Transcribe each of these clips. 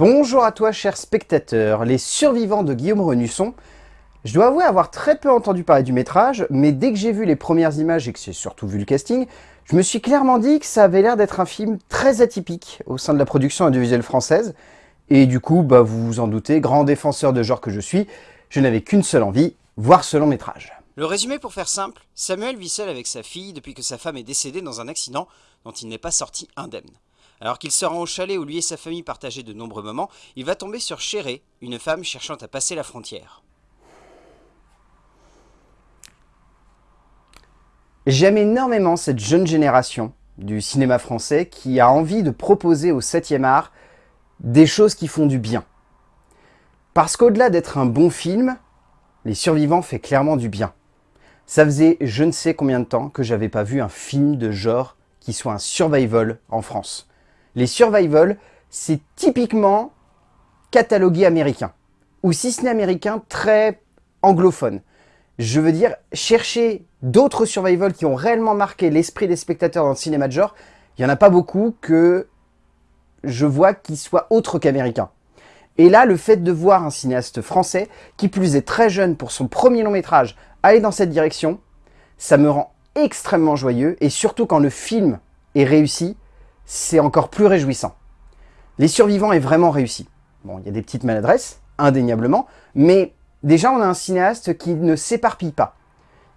Bonjour à toi chers spectateurs, les survivants de Guillaume Renusson. Je dois avouer avoir très peu entendu parler du métrage, mais dès que j'ai vu les premières images et que j'ai surtout vu le casting, je me suis clairement dit que ça avait l'air d'être un film très atypique au sein de la production audiovisuelle française. Et du coup, bah, vous vous en doutez, grand défenseur de genre que je suis, je n'avais qu'une seule envie, voir ce long métrage. Le résumé pour faire simple, Samuel vit seul avec sa fille depuis que sa femme est décédée dans un accident dont il n'est pas sorti indemne. Alors qu'il se rend au chalet où lui et sa famille partageaient de nombreux moments, il va tomber sur Chéré, une femme cherchant à passer la frontière. J'aime énormément cette jeune génération du cinéma français qui a envie de proposer au 7e art des choses qui font du bien. Parce qu'au-delà d'être un bon film, Les Survivants fait clairement du bien. Ça faisait je ne sais combien de temps que j'avais pas vu un film de genre qui soit un survival en France. Les survival, c'est typiquement catalogué américain, ou si ce n'est américain, très anglophone. Je veux dire, chercher d'autres survival qui ont réellement marqué l'esprit des spectateurs dans le cinéma de genre, il n'y en a pas beaucoup que je vois qui soient autres qu'américains. Et là, le fait de voir un cinéaste français, qui plus est très jeune pour son premier long métrage, aller dans cette direction, ça me rend extrêmement joyeux, et surtout quand le film est réussi, c'est encore plus réjouissant. Les survivants est vraiment réussi. Bon, il y a des petites maladresses, indéniablement, mais déjà on a un cinéaste qui ne s'éparpille pas.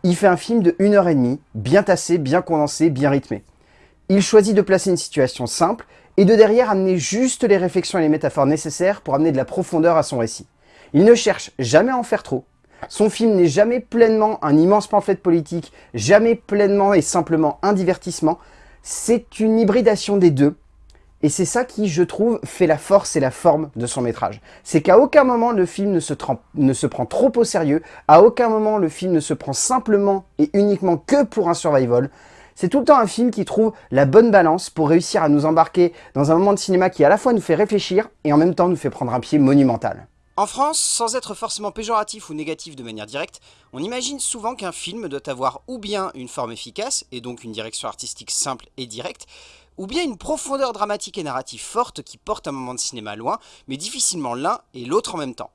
Il fait un film de 1 heure et demie, bien tassé, bien condensé, bien rythmé. Il choisit de placer une situation simple et de derrière amener juste les réflexions et les métaphores nécessaires pour amener de la profondeur à son récit. Il ne cherche jamais à en faire trop. Son film n'est jamais pleinement un immense pamphlet politique, jamais pleinement et simplement un divertissement, c'est une hybridation des deux. Et c'est ça qui, je trouve, fait la force et la forme de son métrage. C'est qu'à aucun moment le film ne se, prend trop au sérieux, à aucun moment le film ne se prend simplement et uniquement que pour un survival. C'est tout le temps un film qui trouve la bonne balance pour réussir à nous embarquer dans un moment de cinéma qui à la fois nous fait réfléchir et en même temps nous fait prendre un pied monumental. En France, sans être forcément péjoratif ou négatif de manière directe, on imagine souvent qu'un film doit avoir ou bien une forme efficace, et donc une direction artistique simple et directe, ou bien une profondeur dramatique et narrative forte qui porte un moment de cinéma loin, mais difficilement l'un et l'autre en même temps.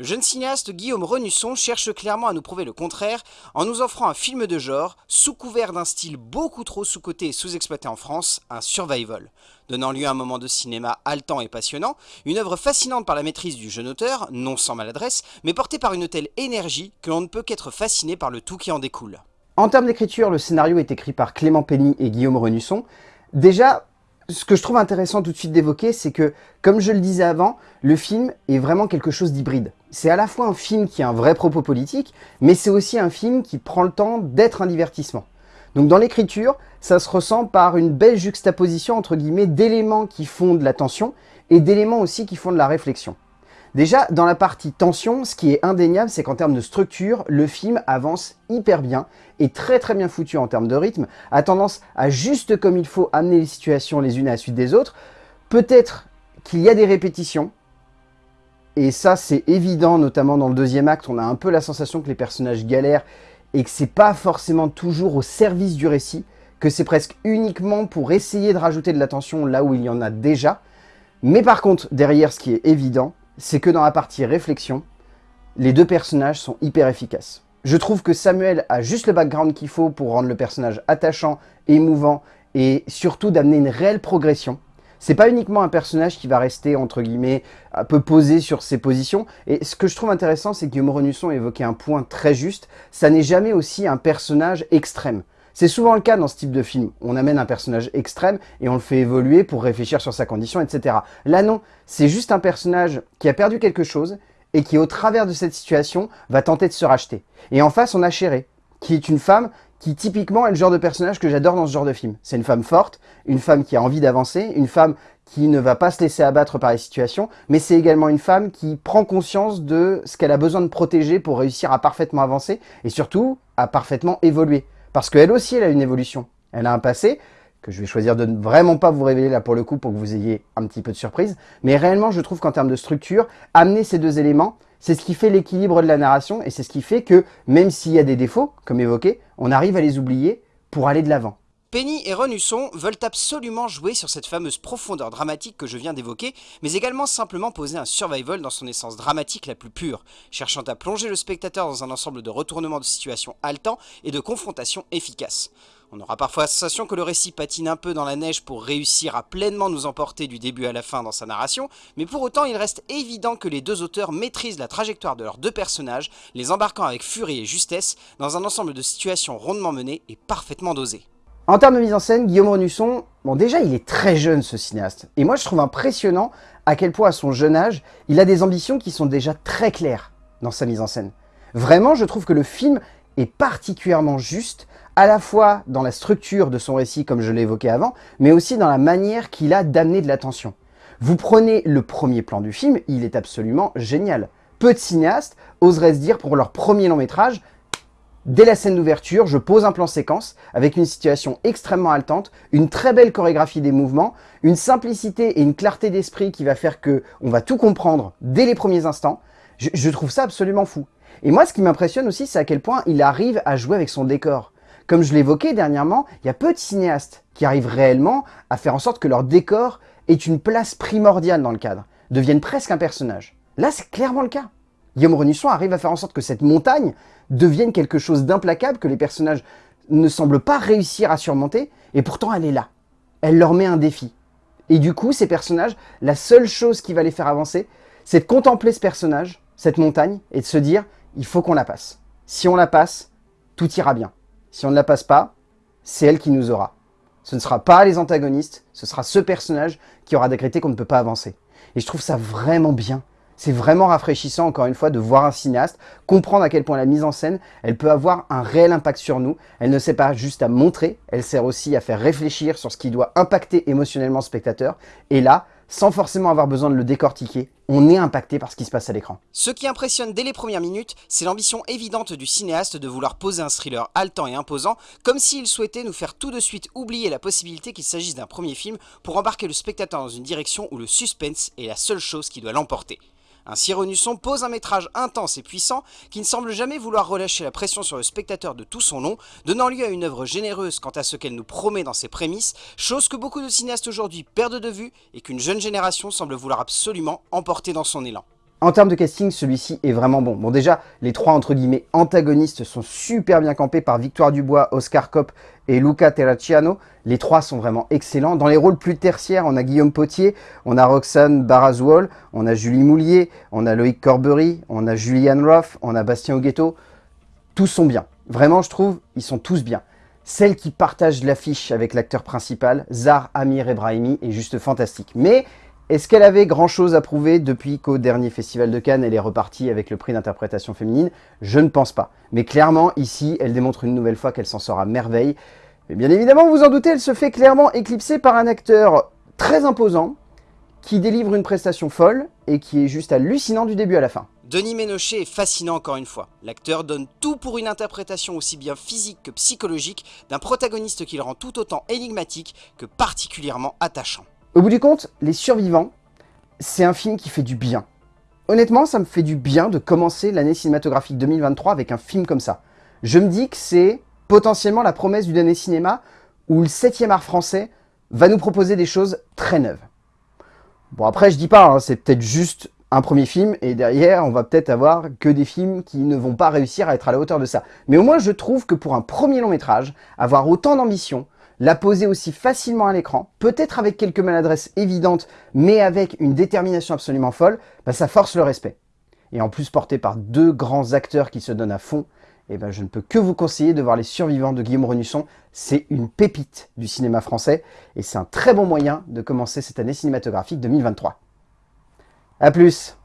Le jeune cinéaste Guillaume Renusson cherche clairement à nous prouver le contraire en nous offrant un film de genre, sous couvert d'un style beaucoup trop sous-coté et sous-exploité en France, un survival. Donnant lieu à un moment de cinéma haletant et passionnant, une œuvre fascinante par la maîtrise du jeune auteur, non sans maladresse, mais portée par une telle énergie que l'on ne peut qu'être fasciné par le tout qui en découle. En termes d'écriture, le scénario est écrit par Clément Penny et Guillaume Renusson. Déjà, ce que je trouve intéressant tout de suite d'évoquer, c'est que, comme je le disais avant, le film est vraiment quelque chose d'hybride. C'est à la fois un film qui a un vrai propos politique, mais c'est aussi un film qui prend le temps d'être un divertissement. Donc dans l'écriture, ça se ressent par une belle juxtaposition entre guillemets d'éléments qui font de la tension et d'éléments aussi qui font de la réflexion. Déjà, dans la partie tension, ce qui est indéniable, c'est qu'en termes de structure, le film avance hyper bien, et très très bien foutu en termes de rythme, a tendance à juste comme il faut amener les situations les unes à la suite des autres. Peut-être qu'il y a des répétitions, et ça c'est évident, notamment dans le deuxième acte, on a un peu la sensation que les personnages galèrent, et que c'est pas forcément toujours au service du récit, que c'est presque uniquement pour essayer de rajouter de la tension là où il y en a déjà. Mais par contre, derrière, ce qui est évident, c'est que dans la partie réflexion, les deux personnages sont hyper efficaces. Je trouve que Samuel a juste le background qu'il faut pour rendre le personnage attachant, émouvant et surtout d'amener une réelle progression. C'est pas uniquement un personnage qui va rester, entre guillemets, un peu posé sur ses positions. Et ce que je trouve intéressant, c'est que Guillaume Renusson évoquait un point très juste. Ça n'est jamais aussi un personnage extrême. C'est souvent le cas dans ce type de film. On amène un personnage extrême et on le fait évoluer pour réfléchir sur sa condition, etc. Là non, c'est juste un personnage qui a perdu quelque chose et qui, au travers de cette situation, va tenter de se racheter. Et en face, on a Chéré, qui est une femme qui typiquement est le genre de personnage que j'adore dans ce genre de film. C'est une femme forte, une femme qui a envie d'avancer, une femme qui ne va pas se laisser abattre par les situations, mais c'est également une femme qui prend conscience de ce qu'elle a besoin de protéger pour réussir à parfaitement avancer et surtout à parfaitement évoluer. Parce qu'elle aussi, elle a une évolution. Elle a un passé que je vais choisir de ne vraiment pas vous révéler là pour le coup pour que vous ayez un petit peu de surprise. Mais réellement, je trouve qu'en termes de structure, amener ces deux éléments, c'est ce qui fait l'équilibre de la narration et c'est ce qui fait que, même s'il y a des défauts, comme évoqué, on arrive à les oublier pour aller de l'avant. Penny et Renusson veulent absolument jouer sur cette fameuse profondeur dramatique que je viens d'évoquer, mais également simplement poser un survival dans son essence dramatique la plus pure, cherchant à plonger le spectateur dans un ensemble de retournements de situation haletants et de confrontations efficaces. On aura parfois la sensation que le récit patine un peu dans la neige pour réussir à pleinement nous emporter du début à la fin dans sa narration, mais pour autant il reste évident que les deux auteurs maîtrisent la trajectoire de leurs deux personnages, les embarquant avec furie et justesse dans un ensemble de situations rondement menées et parfaitement dosées. En termes de mise en scène, Guillaume Renusson, bon déjà il est très jeune ce cinéaste, et moi je trouve impressionnant à quel point à son jeune âge, il a des ambitions qui sont déjà très claires dans sa mise en scène. Vraiment, je trouve que le film est particulièrement juste, à la fois dans la structure de son récit, comme je l'ai évoqué avant, mais aussi dans la manière qu'il a d'amener de l'attention. Vous prenez le premier plan du film, il est absolument génial. Peu de cinéastes oseraient se dire pour leur premier long métrage, Dès la scène d'ouverture, je pose un plan séquence avec une situation extrêmement haletante, une très belle chorégraphie des mouvements, une simplicité et une clarté d'esprit qui va faire que on va tout comprendre dès les premiers instants. Je, trouve ça absolument fou. Et moi, ce qui m'impressionne aussi, c'est à quel point il arrive à jouer avec son décor. Comme je l'évoquais dernièrement, il y a peu de cinéastes qui arrivent réellement à faire en sorte que leur décor ait une place primordiale dans le cadre, devienne presque un personnage. Là, c'est clairement le cas. Guillaume Renusson arrive à faire en sorte que cette montagne devienne quelque chose d'implacable que les personnages ne semblent pas réussir à surmonter, et pourtant elle est là. Elle leur met un défi. Et du coup, ces personnages, la seule chose qui va les faire avancer, c'est de contempler ce personnage, cette montagne, et de se dire, il faut qu'on la passe. Si on la passe, tout ira bien. Si on ne la passe pas, c'est elle qui nous aura. Ce ne sera pas les antagonistes, ce sera ce personnage qui aura décrété qu'on ne peut pas avancer. Et je trouve ça vraiment bien. C'est vraiment rafraîchissant, encore une fois, de voir un cinéaste, comprendre à quel point la mise en scène, elle peut avoir un réel impact sur nous. Elle ne sert pas juste à montrer, elle sert aussi à faire réfléchir sur ce qui doit impacter émotionnellement le spectateur. Et là, sans forcément avoir besoin de le décortiquer, on est impacté par ce qui se passe à l'écran. Ce qui impressionne dès les premières minutes, c'est l'ambition évidente du cinéaste de vouloir poser un thriller haletant et imposant, comme s'il souhaitait nous faire tout de suite oublier la possibilité qu'il s'agisse d'un premier film pour embarquer le spectateur dans une direction où le suspense est la seule chose qui doit l'emporter. Ainsi Renusson pose un métrage intense et puissant qui ne semble jamais vouloir relâcher la pression sur le spectateur de tout son long, donnant lieu à une œuvre généreuse quant à ce qu'elle nous promet dans ses prémices, chose que beaucoup de cinéastes aujourd'hui perdent de vue et qu'une jeune génération semble vouloir absolument emporter dans son élan. En termes de casting, celui-ci est vraiment bon. Bon déjà, les trois entre guillemets antagonistes sont super bien campés par Victoire Dubois, Oscar Kopp et Luca Terracciano. Les trois sont vraiment excellents. Dans les rôles plus tertiaires, on a Guillaume Potier, on a Roxane Barazwol, on a Julie Moulier, on a Loïc Corbery, on a Julianne Roth, on a Bastien Oguetto. Tous sont bien. Vraiment, je trouve, ils sont tous bien. Celle qui partage l'affiche avec l'acteur principal, Zar Amir Ebrahimi, est juste fantastique. Mais est-ce qu'elle avait grand-chose à prouver depuis qu'au dernier Festival de Cannes, elle est repartie avec le prix d'interprétation féminine? Je ne pense pas. Mais clairement, ici, elle démontre une nouvelle fois qu'elle s'en sort à merveille. Mais bien évidemment, vous en doutez, elle se fait clairement éclipser par un acteur très imposant, qui délivre une prestation folle et qui est juste hallucinant du début à la fin. Denis Ménochet est fascinant encore une fois. L'acteur donne tout pour une interprétation aussi bien physique que psychologique d'un protagoniste qui le rend tout autant énigmatique que particulièrement attachant. Au bout du compte, Les Survivants, c'est un film qui fait du bien. Honnêtement, ça me fait du bien de commencer l'année cinématographique 2023 avec un film comme ça. Je me dis que c'est potentiellement la promesse du dernier cinéma où le 7e art français va nous proposer des choses très neuves. Bon après je dis pas, hein, c'est peut-être juste un premier film et derrière on va peut-être avoir que des films qui ne vont pas réussir à être à la hauteur de ça. Mais au moins je trouve que pour un premier long métrage, avoir autant d'ambition, la poser aussi facilement à l'écran, peut-être avec quelques maladresses évidentes, mais avec une détermination absolument folle, bah, ça force le respect. Et en plus porté par deux grands acteurs qui se donnent à fond, eh ben, je ne peux que vous conseiller de voir Les Survivants de Guillaume Renusson. C'est une pépite du cinéma français et c'est un très bon moyen de commencer cette année cinématographique 2023. A plus